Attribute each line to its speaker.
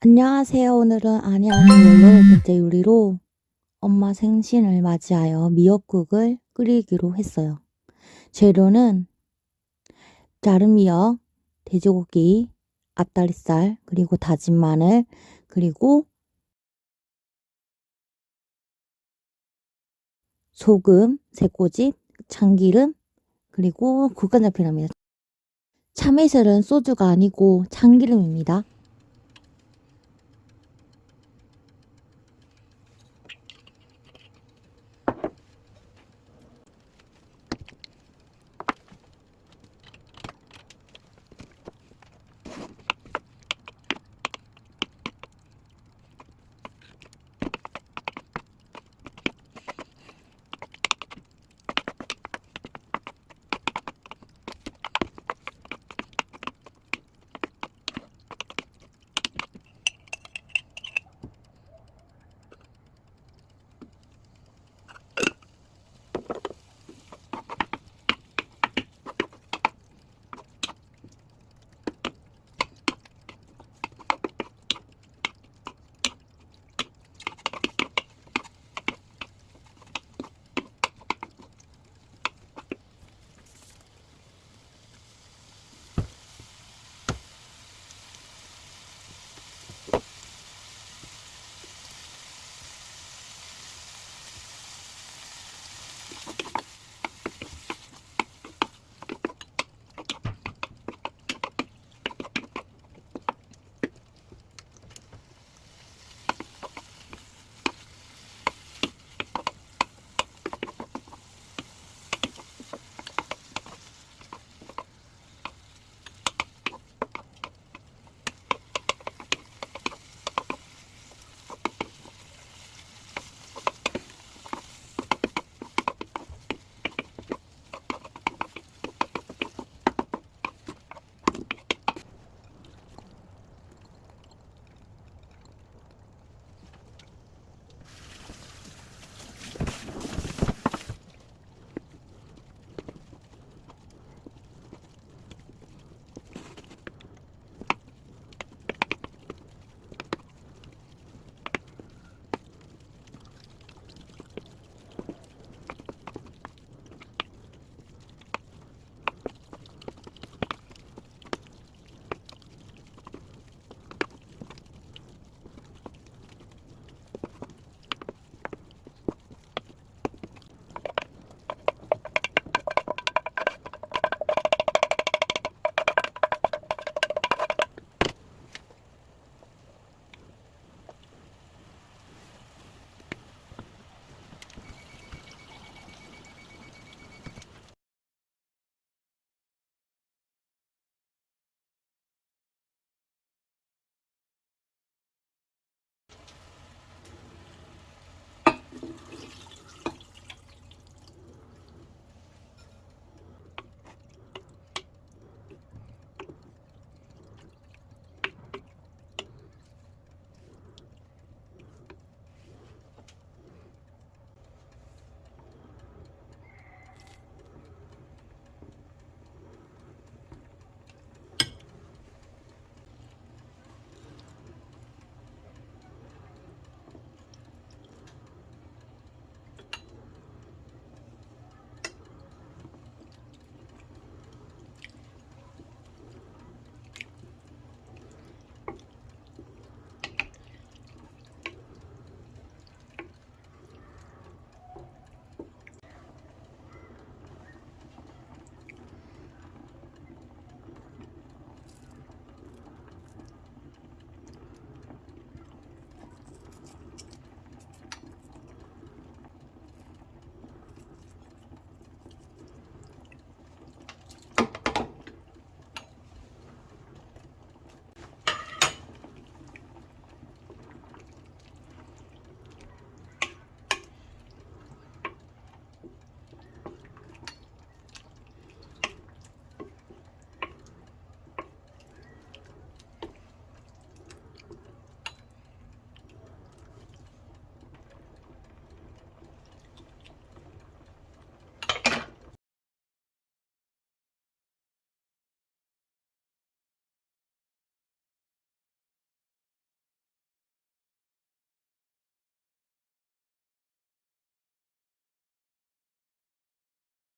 Speaker 1: 안녕하세요. 오늘은 아니 아니 18번째 요리로 엄마 생신을 맞이하여 미역국을 끓이기로 했어요. 재료는 자른 미역, 돼지고기, 앞다리살, 그리고 다진 마늘, 그리고 소금, 새꼬집, 참기름, 그리고 국간장필요합니다. 참이슬은 소주가 아니고 참기름입니다.